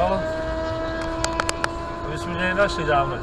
Jo. To bychom mě našli dávno.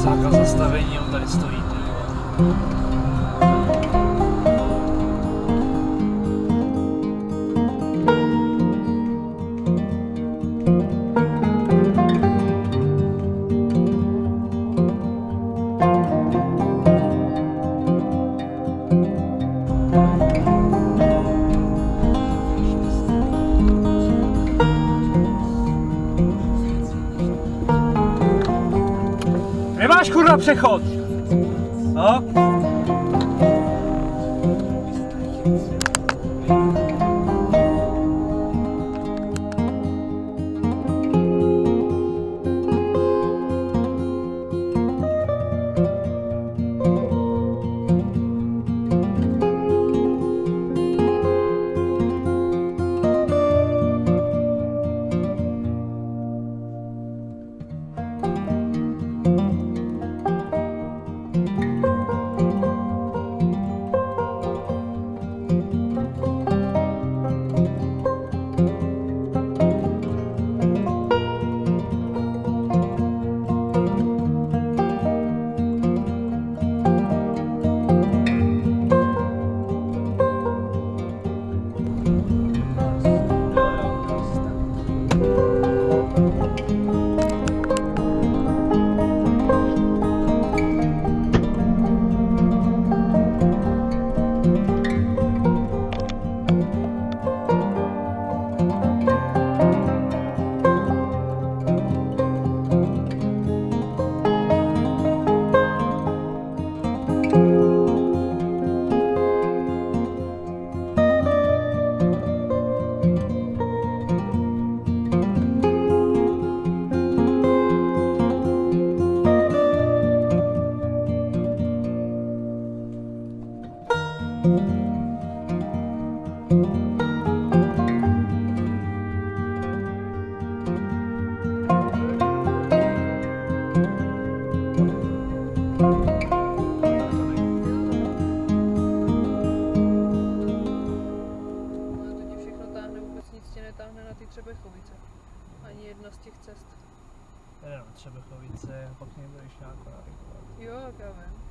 Zákaz zastavení, on tady stojí. ty Masz kurwa przechodzi. O. Třebechovice. Ani jedna z těch cest. Jenom Třebechovice, pak někdo ještě nějakou Jo, jak já vím.